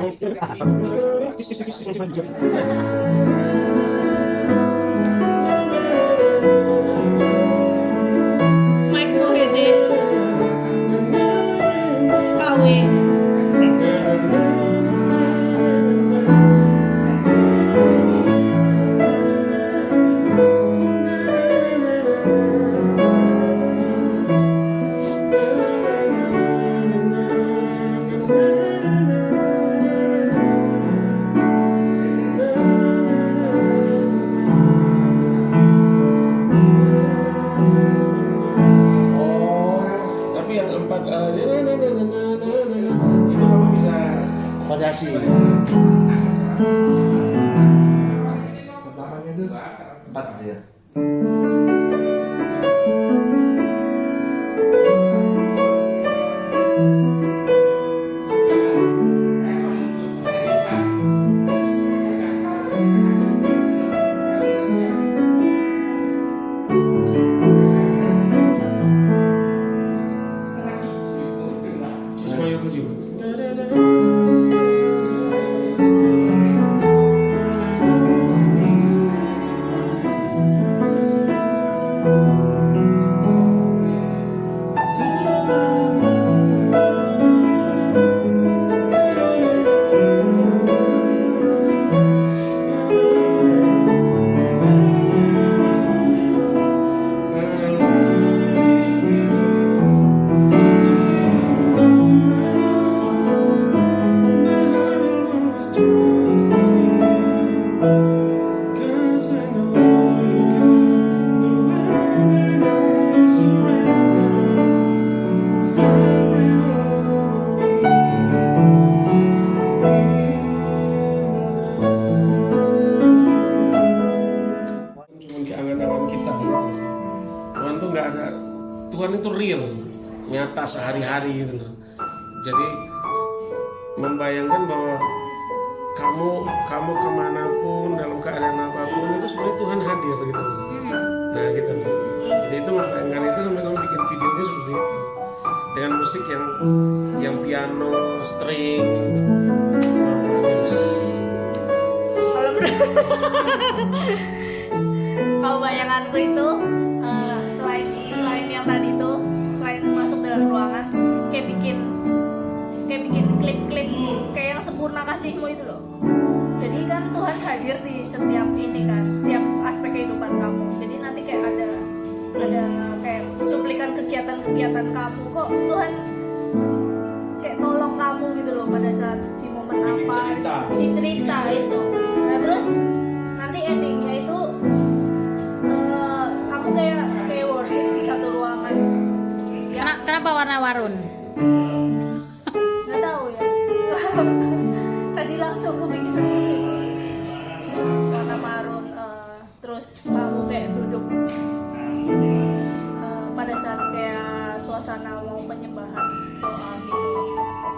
Terima kasih. tempat uh, itu kamu bisa variasi. Pertamanya itu empat gitu ya. 이거 지금 real nyata sehari-hari gitu loh. Jadi membayangkan bahwa kamu kamu ke mana pun dalam keadaan apa pun itu sebenarnya Tuhan hadir gitu nah gitu loh. Jadi itu membayangkan itu sampai kamu bikin videonya seperti itu. Dengan musik yang yang piano string kalau bayanganku itu hadir di setiap ini kan setiap aspek kehidupan kamu. Jadi nanti kayak ada ada kayak cuplikan kegiatan-kegiatan kamu. Kok Tuhan kayak tolong kamu gitu loh pada saat di momen apa? cerita. di cerita itu nah terus nanti endingnya itu eh, kamu kayak kayak worship di satu ruangan. Ya Kena- Kenapa warna warun? nggak tahu ya. Tadi langsung kepikiran suasana mau penyembahan doa gitu